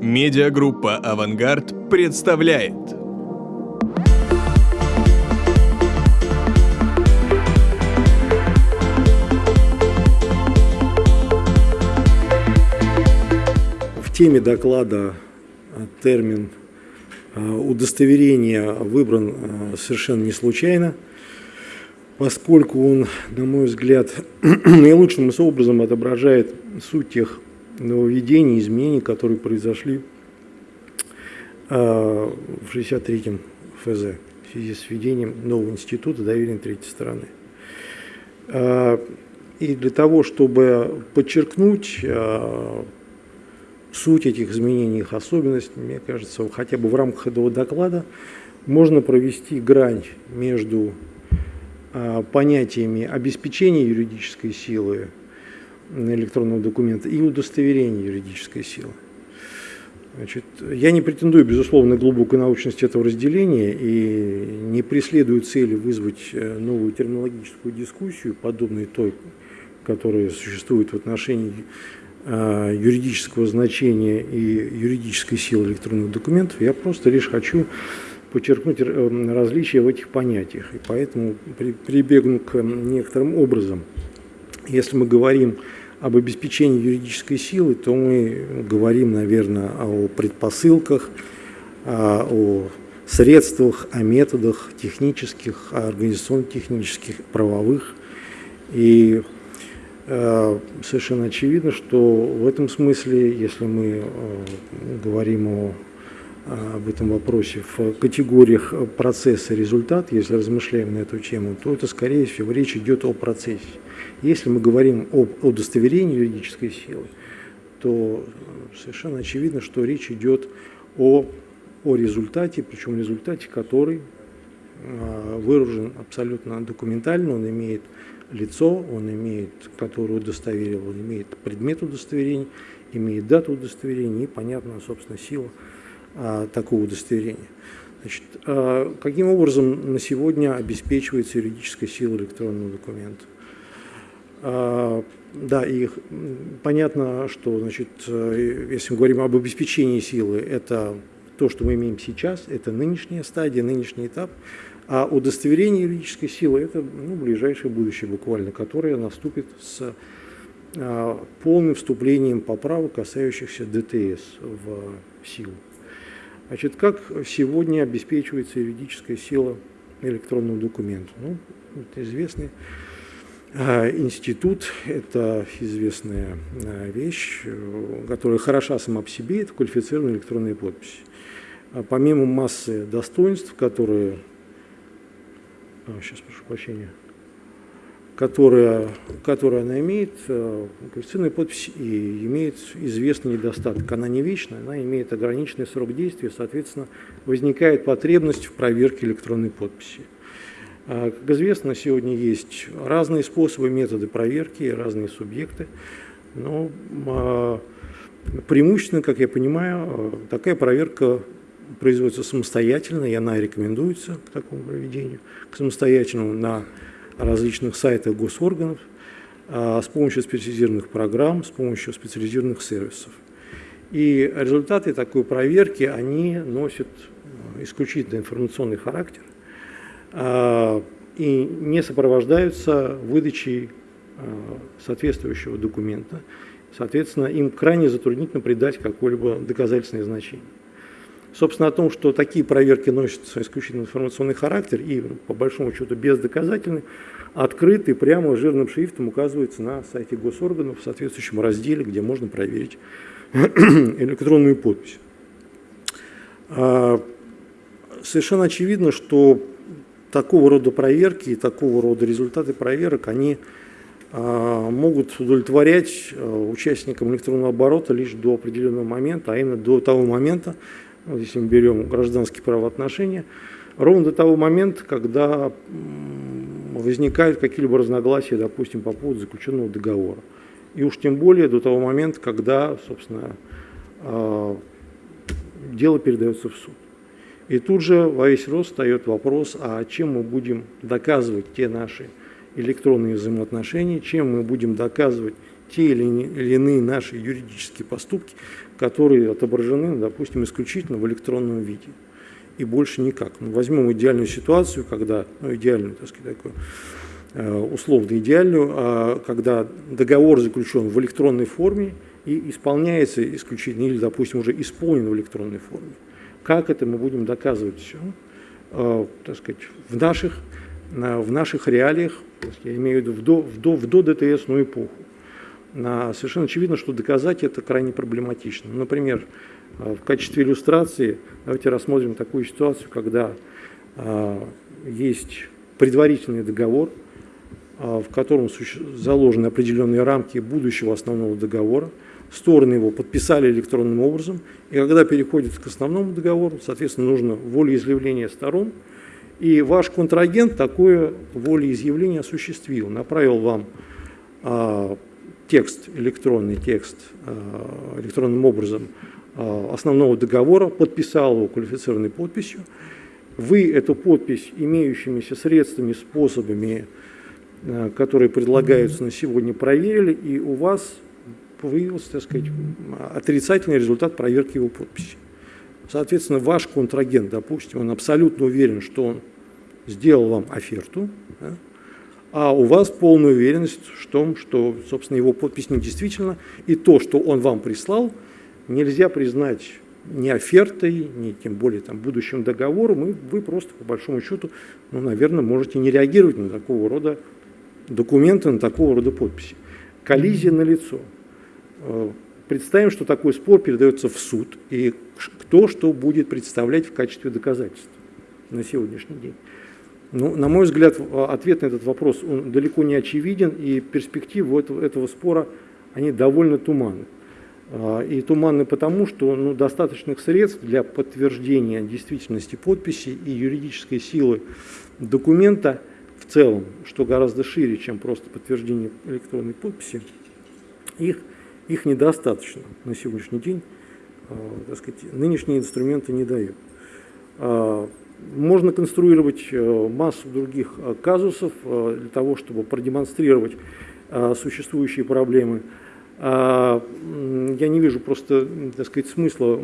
Медиагруппа «Авангард» представляет. В теме доклада термин удостоверение выбран совершенно не случайно, поскольку он, на мой взгляд, наилучшим образом отображает суть тех нововведений, изменений, которые произошли в 63-м ФЗ в связи с введением нового института доверия третьей стороны. И для того, чтобы подчеркнуть суть этих изменений, их особенность, мне кажется, хотя бы в рамках этого доклада можно провести грань между понятиями обеспечения юридической силы электронного документа и удостоверения юридической силы. Значит, я не претендую, безусловно, на глубокую научность этого разделения и не преследую цели вызвать э, новую терминологическую дискуссию, подобной той, которая существует в отношении э, юридического значения и юридической силы электронных документов. Я просто лишь хочу подчеркнуть э, различия в этих понятиях. И поэтому прибегну к некоторым образом. Если мы говорим об обеспечении юридической силы, то мы говорим, наверное, о предпосылках, о средствах, о методах технических, организационно-технических, правовых. И э, совершенно очевидно, что в этом смысле, если мы э, говорим о об этом вопросе в категориях процесса результат, если размышляем на эту тему, то это, скорее всего, речь идет о процессе. Если мы говорим об удостоверении юридической силы, то совершенно очевидно, что речь идет о, о результате, причем результате, который э, выражен абсолютно документально, он имеет лицо, он имеет, которое удостоверил, он имеет предмет удостоверения, имеет дату удостоверения и, понятно, собственно, сила а, такого удостоверения. Значит, а, каким образом на сегодня обеспечивается юридическая сила электронного документа? А, да, и понятно, что, значит, если мы говорим об обеспечении силы, это то, что мы имеем сейчас, это нынешняя стадия, нынешний этап, а удостоверение юридической силы – это ну, ближайшее будущее буквально, которое наступит с полным вступлением поправок, касающихся ДТС в силу. Значит, как сегодня обеспечивается юридическая сила электронного документа? Ну, это известный а, институт, это известная а, вещь, которая хороша сама по себе, это квалифицированная электронная подпись. А помимо массы достоинств, которые... сейчас прошу прощения которая, которую она имеет, э, квалифицированная подпись и имеет известный недостаток. Она не вечная, она имеет ограниченный срок действия, соответственно, возникает потребность в проверке электронной подписи. А, как известно, сегодня есть разные способы, методы проверки, разные субъекты, но а, преимущественно, как я понимаю, э, такая проверка производится самостоятельно, и она рекомендуется к такому проведению, к самостоятельному на различных сайтах госорганов а, с помощью специализированных программ, с помощью специализированных сервисов. И результаты такой проверки, они носят а, исключительно информационный характер а, и не сопровождаются выдачей соответствующего документа. Соответственно, им крайне затруднительно придать какое-либо доказательственное значение. Собственно, о том, что такие проверки носят исключительно информационный характер и, по большому счету, бездоказательны, открытый прямо жирным шрифтом указывается на сайте госорганов в соответствующем разделе, где можно проверить электронную подпись. А, совершенно очевидно, что такого рода проверки и такого рода результаты проверок, они а, могут удовлетворять а, участникам электронного оборота лишь до определенного момента, а именно до того момента, вот если мы берем гражданские правоотношения, ровно до того момента, когда возникают какие-либо разногласия, допустим, по поводу заключенного договора. И уж тем более до того момента, когда, собственно, а, дело передается в суд. И тут же во весь рост встает вопрос, а чем мы будем доказывать те наши электронные взаимоотношения, чем мы будем доказывать те или иные наши юридические поступки, которые отображены, допустим, исключительно в электронном виде. И больше никак. Ну, возьмем идеальную ситуацию, когда, ну, идеальную, так сказать, такую, э, условно идеальную, а когда договор заключен в электронной форме и исполняется исключительно, или, допустим, уже исполнен в электронной форме. Как это мы будем доказывать все? Э, так сказать, в наших, в наших реалиях, я имею в виду в, до, в, до, в до-ДТСную эпоху. Совершенно очевидно, что доказать это крайне проблематично. Например, э, в качестве иллюстрации давайте рассмотрим такую ситуацию, когда э, есть предварительный договор, в котором заложены определенные рамки будущего основного договора, стороны его подписали электронным образом, и когда переходит к основному договору, соответственно, нужно волеизъявление сторон, и ваш контрагент такое волеизъявление осуществил, направил вам а, текст, электронный текст а, электронным образом а, основного договора, подписал его квалифицированной подписью, вы эту подпись имеющимися средствами, способами, которые предлагаются на сегодня, проверили, и у вас выявился, так сказать, отрицательный результат проверки его подписи. Соответственно, ваш контрагент, допустим, он абсолютно уверен, что он сделал вам оферту, да, а у вас полная уверенность в том, что, собственно, его подпись не действительно, и то, что он вам прислал, нельзя признать ни офертой, ни тем более там, будущим договором, и вы просто, по большому счету, ну, наверное, можете не реагировать на такого рода документы, на такого рода подписи. Коллизия на лицо. Представим, что такой спор передается в суд, и кто что будет представлять в качестве доказательств на сегодняшний день. Ну, на мой взгляд, ответ на этот вопрос он далеко не очевиден, и перспективы этого, этого спора они довольно туманны. А, и туманны потому, что ну, достаточных средств для подтверждения действительности подписи и юридической силы документа в целом, что гораздо шире, чем просто подтверждение электронной подписи, их их недостаточно на сегодняшний день. А, так сказать, нынешние инструменты не дают. А, можно конструировать э, массу других э, казусов э, для того, чтобы продемонстрировать существующие проблемы. А, я не вижу просто, так сказать, смысла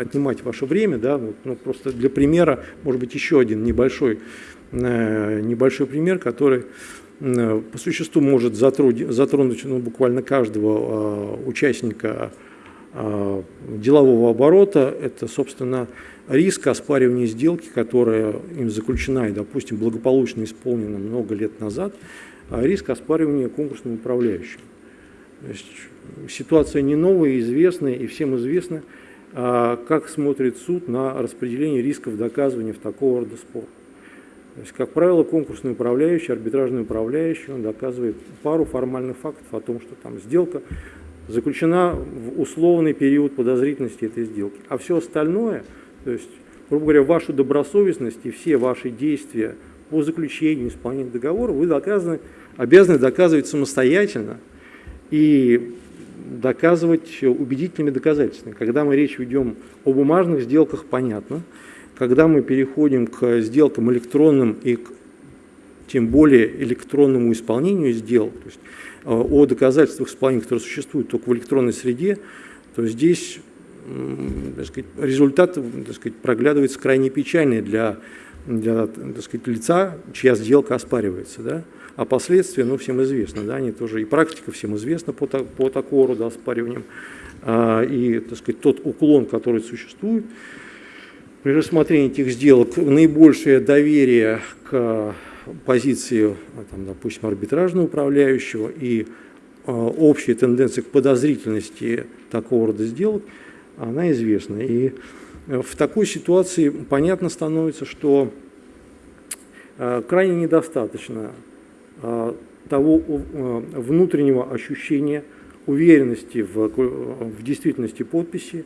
отнимать ваше время, да, ну, просто для примера, может быть, еще один небольшой, небольшой пример, который Э, по существу может затронуть ну, буквально каждого э, участника э, делового оборота. Это, собственно, риск оспаривания сделки, которая им заключена и, допустим, благополучно исполнена много лет назад, а риск оспаривания конкурсным управляющим. То есть ситуация не новая, известная, и всем известно, как смотрит суд на распределение рисков доказывания в такого рода спорах. То есть, как правило, конкурсный управляющий, арбитражный управляющий, он доказывает пару формальных фактов о том, что там сделка заключена в условный период подозрительности этой сделки. А все остальное, то есть, грубо говоря, вашу добросовестность и все ваши действия по заключению, исполнению договора вы доказаны, обязаны доказывать самостоятельно и доказывать убедительными доказательствами. Когда мы речь ведем о бумажных сделках, понятно – когда мы переходим к сделкам электронным и к, тем более электронному исполнению сделок, то есть э, о доказательствах исполнения, которые существуют только в электронной среде, то здесь так сказать, результат так сказать, проглядывается крайне печальный для, для так сказать, лица, чья сделка оспаривается. Да? А последствия, ну, всем известно, да, они тоже, и практика всем известна по, по такого рода оспариваниям, а, и, так сказать, тот уклон, который существует, при рассмотрении этих сделок наибольшее доверие к позиции, там, допустим, арбитражного управляющего и э, общая тенденция к подозрительности такого рода сделок, она известна. И в такой ситуации понятно становится, что э, крайне недостаточно э, того э, внутреннего ощущения уверенности в, в действительности подписи,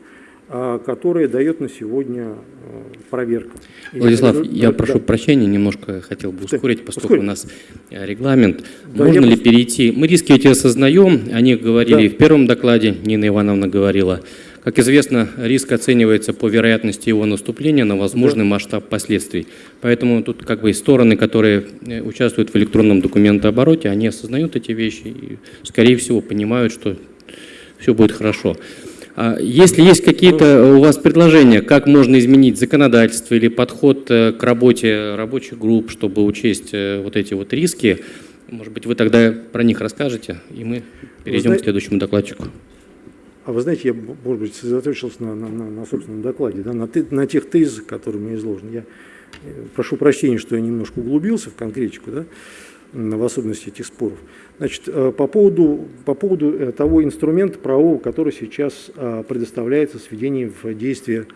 а, которая дает на сегодня э, проверка. Владислав, и, я да, прошу прощения, немножко хотел бы ускорить, поскольку Ускорить. у нас э, регламент. Да, Можно ли просто... перейти? Мы риски эти осознаем, о них говорили да. в первом докладе, Нина Ивановна говорила. Как известно, риск оценивается по вероятности его наступления на возможный да. масштаб последствий. Поэтому тут как бы стороны, которые э, участвуют в электронном документообороте, они осознают эти вещи и, скорее всего, понимают, что все будет хорошо. А если есть какие-то у вас предложения, как можно изменить законодательство или подход э, к работе рабочих групп, чтобы учесть э, вот эти вот риски, может быть, вы тогда про них расскажете, и мы перейдем знаете, к следующему докладчику. А вы знаете, я, может быть, сосредоточился на, на, на, на собственном докладе, да, на, на тех тезисах, которые мне изложены. Я э, прошу прощения, что я немножко углубился в конкретику, да, в особенности этих споров. Значит, э, по поводу, по поводу э, того инструмента правового, который сейчас предоставляется с введением в действие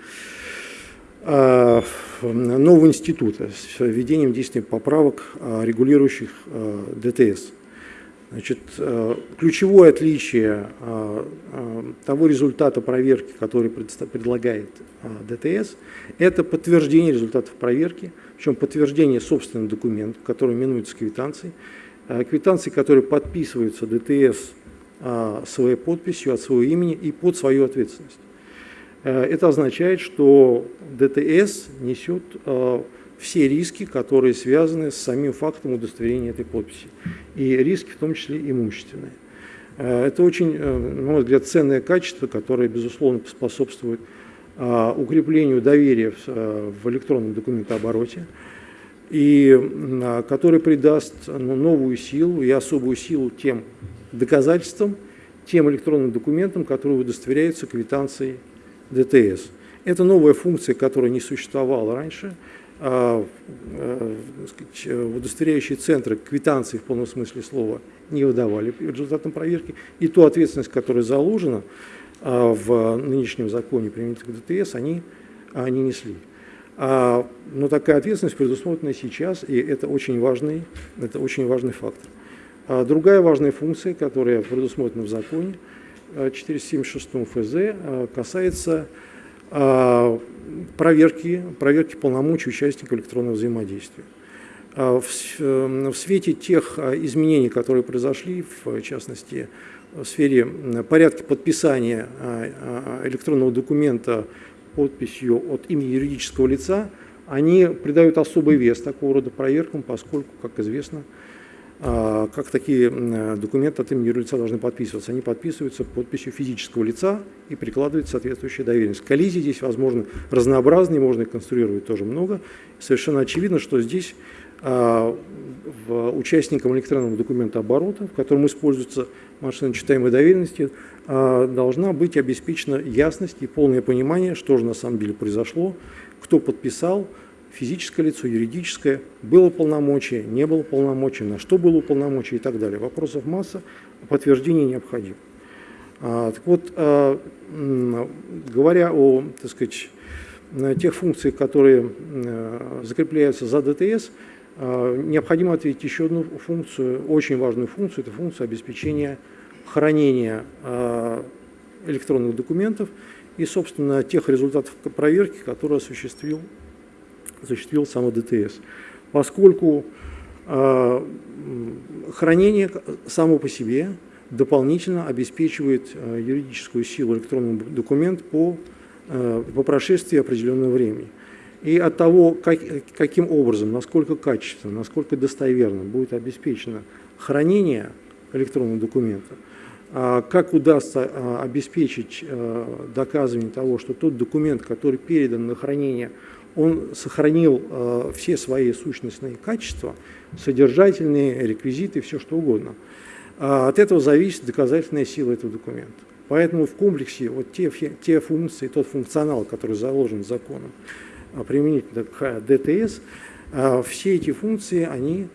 нового института, с введением действия поправок, регулирующих ДТС. Значит, э, ключевое отличие э, э, того результата проверки, который предлагает ДТС, это подтверждение результатов проверки, причем подтверждение собственного документа, который именуется квитанцией, квитанции, которые подписываются ДТС своей подписью от своего имени и под свою ответственность. Это означает, что ДТС несет все риски, которые связаны с самим фактом удостоверения этой подписи. И риски, в том числе имущественные. Э, это очень, э, на мой взгляд, ценное качество, которое, безусловно, способствует э, укреплению доверия в электронном документообороте и который придаст ну, новую силу и особую силу тем доказательствам, тем электронным документам, которые удостоверяются квитанцией ДТС. Это новая функция, которая не существовала раньше – а, э, удостоверяющие центры квитанции в полном смысле слова не выдавали результатом проверки, и ту ответственность, которая заложена а, в нынешнем законе применительно к ДТС, они, они несли. А, но такая ответственность предусмотрена сейчас, и это очень важный, это очень важный фактор. Другая важная функция, которая предусмотрена в законе 476 ФЗ, касается проверки, проверки полномочий участников электронного взаимодействия. А в, в свете тех а, изменений, которые произошли, в частности, в сфере порядка подписания а, электронного документа подписью от имени юридического лица, они придают особый вес такого рода проверкам, поскольку, как известно, а, как такие документы от имени юрлица должны подписываться? Они подписываются подписью физического лица и прикладывается соответствующая доверенность. Коллизии здесь, возможно, разнообразные, можно их конструировать тоже много. Совершенно очевидно, что здесь а, участникам электронного документа оборота, в котором используются машины читаемой доверенности, а, должна быть обеспечена ясность и полное понимание, что же на самом деле произошло, кто подписал, физическое лицо, юридическое, было полномочие, не было полномочий, на что было полномочие и так далее. Вопросов масса, подтверждение необходимо. А, так вот, а, говоря о, так сказать, тех функциях, которые а, закрепляются за ДТС, а, необходимо ответить еще одну функцию, очень важную функцию, это функция обеспечения хранения а, электронных документов и, собственно, тех результатов проверки, которые осуществил осуществил само ДТС. Поскольку э, хранение само по себе дополнительно обеспечивает э, юридическую силу электронного документа по, э, по прошествии определенного времени. И от того, как, каким образом, насколько качественно, насколько достоверно будет обеспечено хранение электронного документа, а как удастся обеспечить доказывание того, что тот документ, который передан на хранение, он сохранил э, все свои сущностные качества, содержательные, реквизиты, все что угодно. А от этого зависит доказательная сила этого документа. Поэтому в комплексе вот те, те функции, тот функционал, который заложен законом а, применительно к ДТС, а, все эти функции, они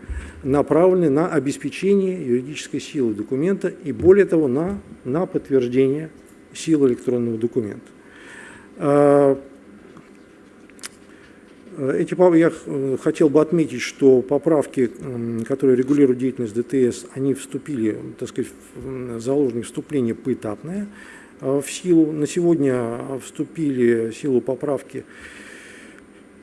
направлены на обеспечение юридической силы документа и более того, на, на подтверждение силы электронного документа. Э, эти, я э, хотел бы отметить, что поправки, которые регулируют деятельность ДТС, они вступили, так сказать, заложенные вступление поэтапное э, в силу. На сегодня вступили в силу поправки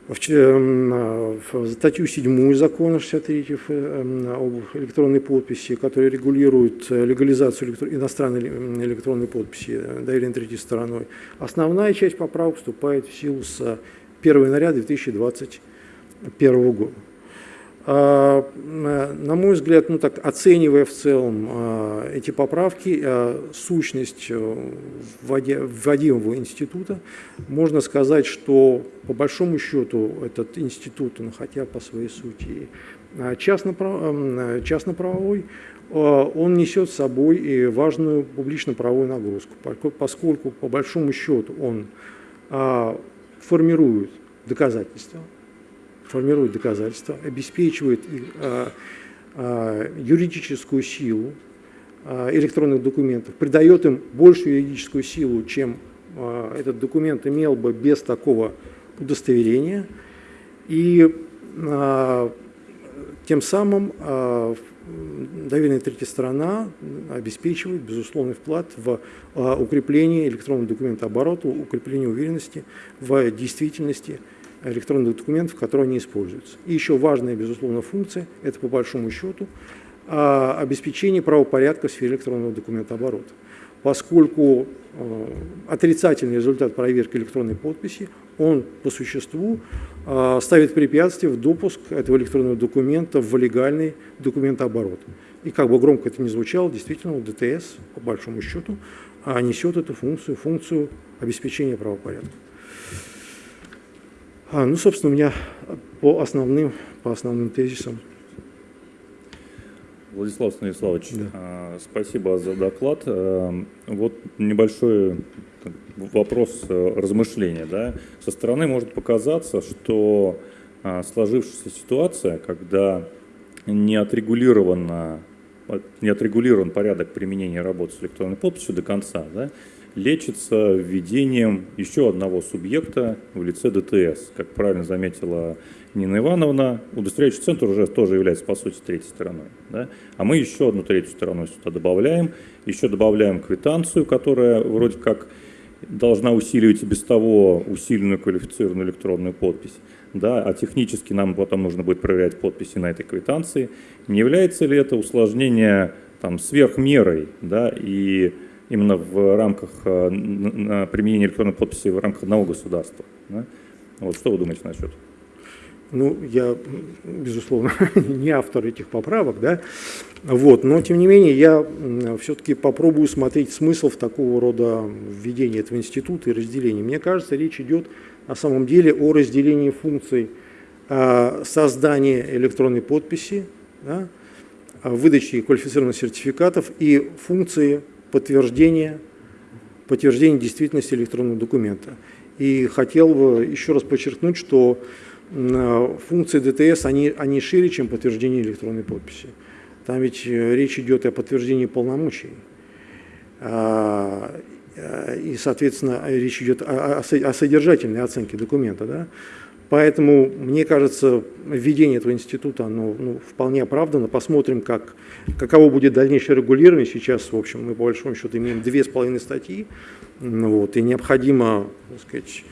в статью 7 закона 63 об электронной подписи, которая регулирует легализацию иностранной электронной подписи доверенной третьей стороной. Основная часть поправок вступает в силу с 1 января 2021 года. А, на мой взгляд, ну так, оценивая в целом а, эти поправки, а, сущность э, вводимого института, можно сказать, что по большому счету этот институт, ну, хотя по своей сути частно-правовой, частно он несет с собой и важную публично-правовую нагрузку, поскольку по большому счету он формирует доказательства, формирует доказательства, обеспечивает их, а, а, юридическую силу а, электронных документов, придает им большую юридическую силу, чем а, этот документ имел бы без такого удостоверения. И а, тем самым а, доверенная третья сторона обеспечивает безусловный вклад в а, укрепление электронного документа оборота, укрепление уверенности в действительности электронных документов, которые они используются. И еще важная, безусловно, функция – это, по большому счету, а, обеспечение правопорядка в сфере электронного документооборота. Поскольку а, отрицательный результат проверки электронной подписи, он по существу ставит препятствие в допуск этого электронного документа в легальный документооборот. И как бы громко это ни звучало, действительно, ДТС, по большому счету, несет эту функцию, функцию обеспечения правопорядка. А, ну, собственно, у меня по основным, по основным тезисам. Владислав Станиславович, да. А, спасибо за доклад. А, вот небольшой вопрос э, размышления. Да? Со стороны может показаться, что а, сложившаяся ситуация, когда не отрегулировано не отрегулирован порядок применения работы с электронной подписью до конца, да, лечится введением еще одного субъекта в лице ДТС. Как правильно заметила Нина Ивановна, удостоверяющий центр уже тоже является, по сути, третьей стороной. Да? А мы еще одну третью сторону сюда добавляем, еще добавляем квитанцию, которая вроде как должна усиливать и без того усиленную квалифицированную электронную подпись. Да, а технически нам потом нужно будет проверять подписи на этой квитанции. Не является ли это усложнение там, сверхмерой да, и именно в рамках э, применения электронной подписи в рамках одного государства. Да? Вот что вы думаете насчет? Ну, я, безусловно, не автор этих поправок, да, вот, но, тем не менее, я все-таки попробую смотреть смысл в такого рода введении этого института и разделении. Мне кажется, речь идет на самом деле о разделении функций а, создания электронной подписи, да, выдачи квалифицированных сертификатов и функции подтверждения, подтверждения действительности электронного документа. И хотел бы еще раз подчеркнуть, что функции ДТС, они, они шире, чем подтверждение электронной подписи. Там ведь э, речь идет о подтверждении полномочий. А, э, и, соответственно, речь идет о, о содержательной оценке документа. Да? Поэтому, мне кажется, введение этого института оно, ну, вполне оправдано. Посмотрим, как, каково будет дальнейшее регулирование. Сейчас, в общем, мы по большому счету имеем две с половиной статьи, вот, и необходимо, так сказать,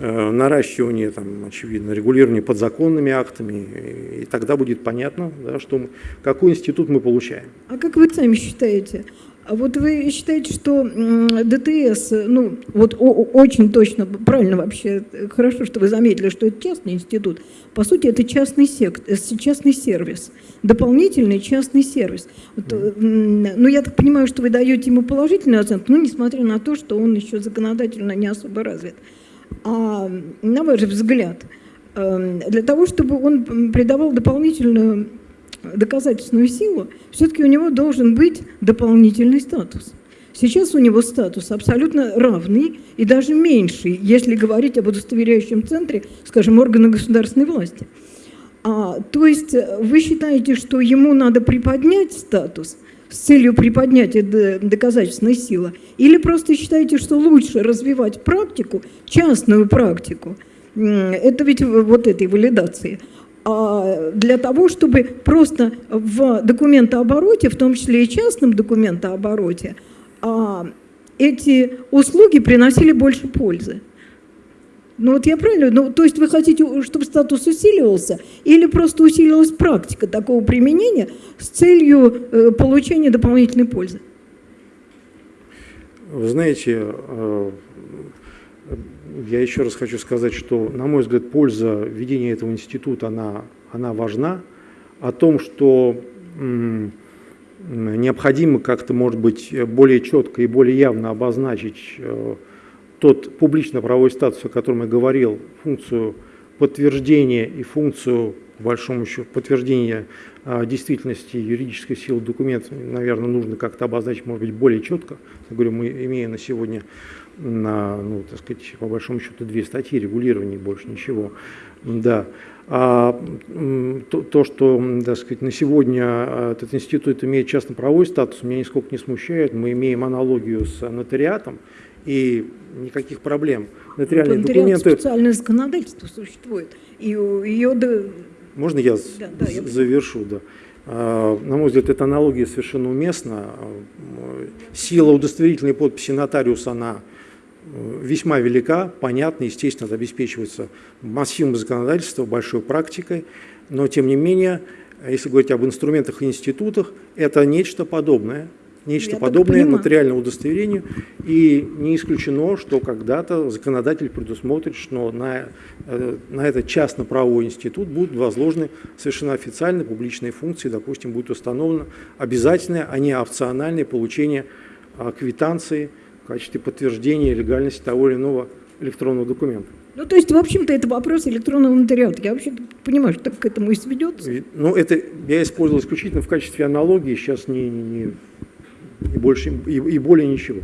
э, наращивание, там, очевидно, регулирование подзаконными актами, и, тогда будет понятно, да, что, какой институт мы получаем. А как вы сами считаете, а вот вы считаете, что ДТС, ну, вот очень точно, правильно вообще, хорошо, что вы заметили, что это частный институт. По сути, это частный, сект, э, частный сервис, дополнительный частный сервис. Вот, ну, я так понимаю, что вы даете ему положительную оценку, ну, несмотря на то, что он еще законодательно не особо развит. А на ваш взгляд, эм, для того, чтобы он придавал дополнительную доказательственную силу, все-таки у него должен быть дополнительный статус. Сейчас у него статус абсолютно равный и даже меньший, если говорить об удостоверяющем центре, скажем, органа государственной власти. А, то есть вы считаете, что ему надо приподнять статус с целью приподнятия доказательственной силы, или просто считаете, что лучше развивать практику, частную практику, это ведь вот этой валидации, для того, чтобы просто в документообороте, в том числе и частном документообороте, а, эти услуги приносили больше пользы. Ну вот я правильно, ну то есть вы хотите, чтобы статус усиливался, или просто усилилась практика такого применения с целью э, получения дополнительной пользы? Вы знаете, э, я еще раз хочу сказать, что, на мой взгляд, польза введения этого института, она, она важна. О том, что необходимо как-то, может быть, более четко и более явно обозначить э, тот публично-правовой статус, о котором я говорил, функцию подтверждения и функцию, по большому счету, подтверждения а, действительности юридической силы документа, наверное, нужно как-то обозначить, может быть, более четко. Я говорю, мы имеем на сегодня, на, ну, так сказать, по большому счету, две статьи регулирования, больше ничего. Да. А то, то, что, так сказать, на сегодня а, этот институт имеет частно-правовой статус, меня нисколько не смущает. Мы имеем аналогию с нотариатом, и никаких проблем. Нотариальные Вот документы... специальное законодательство существует, и ее... Можно я Да, да, я завершу? Да. А, На мой взгляд, эта аналогия совершенно уместна. Сила удостоверительной подписи нотариуса, она весьма велика, понятно, естественно, это обеспечивается массивом законодательства, большой практикой, но тем не менее, если говорить об инструментах и институтах, это нечто подобное, нечто Я подобное нотариальному удостоверению, и не исключено, что когда-то законодатель предусмотрит, что на, э, на этот частно-правовой институт будут возложены совершенно официальные публичные функции, допустим, будет установлено обязательное, а не опциональное получение а, квитанции качестве подтверждения легальности того или иного электронного документа. Ну, то есть, в общем-то, это вопрос электронного нотариата. Я вообще понимаю, что так к этому и сведется. И, Ну, это я использовал исключительно в качестве аналогии, сейчас не, не, не- больше и, и более ничего.